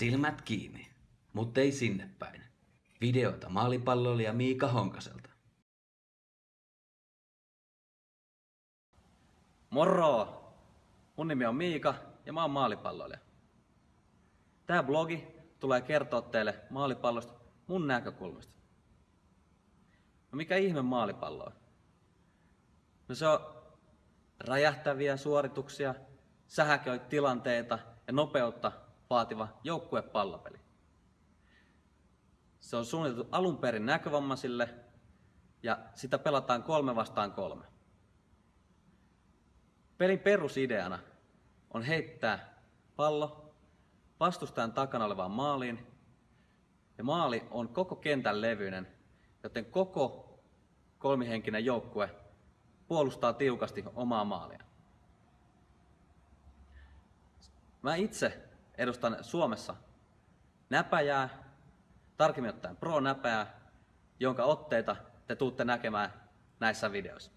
Silmät kiinni, mutta ei sinne päin. Videota maalipalloilija Miika Honkaselta. Moro! Mun nimi on Miika ja mä oon maalipalloilija. Tää blogi tulee kertoa teille maalipallosta mun näkökulmasta. No mikä ihme maalipallo on? No se on räjähtäviä suorituksia, sähäköitilanteita ja nopeutta vaativa joukkuepallopeli. Se on suunniteltu alun perin näkövammaisille ja sitä pelataan kolme vastaan kolme. Pelin perusideana on heittää pallo vastustajan takana olevaan maaliin ja maali on koko kentän levyinen, joten koko kolmihenkinen joukkue puolustaa tiukasti omaa maalia. Mä itse edustan Suomessa näpäjää, tarkemmin ottaen pro-näpäjää, jonka otteita te tuutte näkemään näissä videoissa.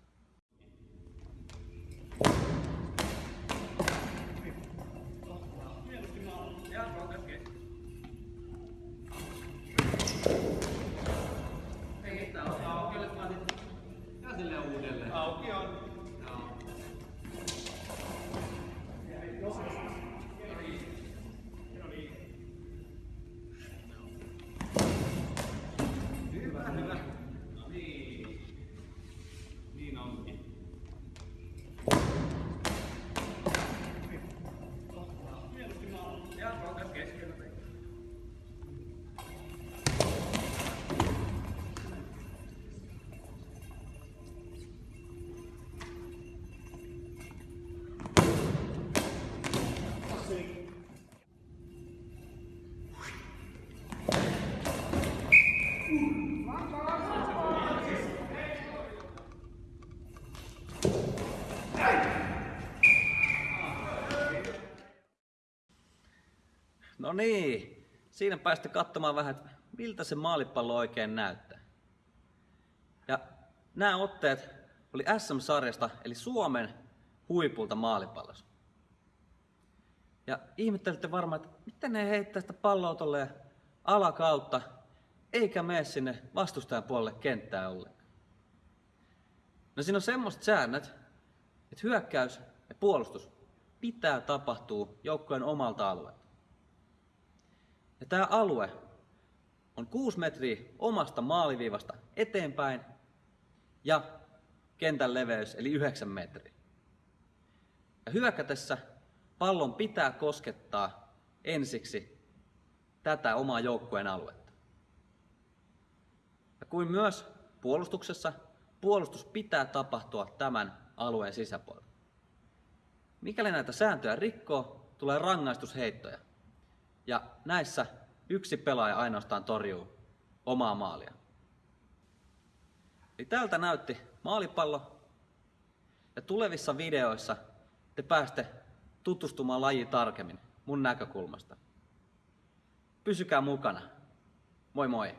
No niin, siinä päästä katsomaan vähän, että miltä se maalipallo oikein näyttää. Ja nämä otteet oli SM-sarjasta, eli Suomen huipulta maalipallossa. Ja ihmettelitte varmaan, että miten ne heittää sitä palloa tolleen alakautta, eikä mene sinne vastustajan puolelle kenttää ollenkaan. No siinä on semmoiset säännöt, että hyökkäys ja puolustus pitää tapahtua joukkojen omalta alueelta. Ja tämä alue on 6 metriä omasta maaliviivasta eteenpäin ja kentän leveys eli 9 metriä. Ja hyökätessä pallon pitää koskettaa ensiksi tätä omaa joukkueen aluetta. Ja kuin myös puolustuksessa, puolustus pitää tapahtua tämän alueen sisäpuolella. Mikäli näitä sääntöjä rikkoo, tulee rangaistusheittoja. Ja näissä yksi pelaaja ainoastaan torjuu omaa maalia. Eli tältä näytti maalipallo. Ja tulevissa videoissa te pääste tutustumaan lajiin tarkemmin mun näkökulmasta. Pysykää mukana. Moi moi!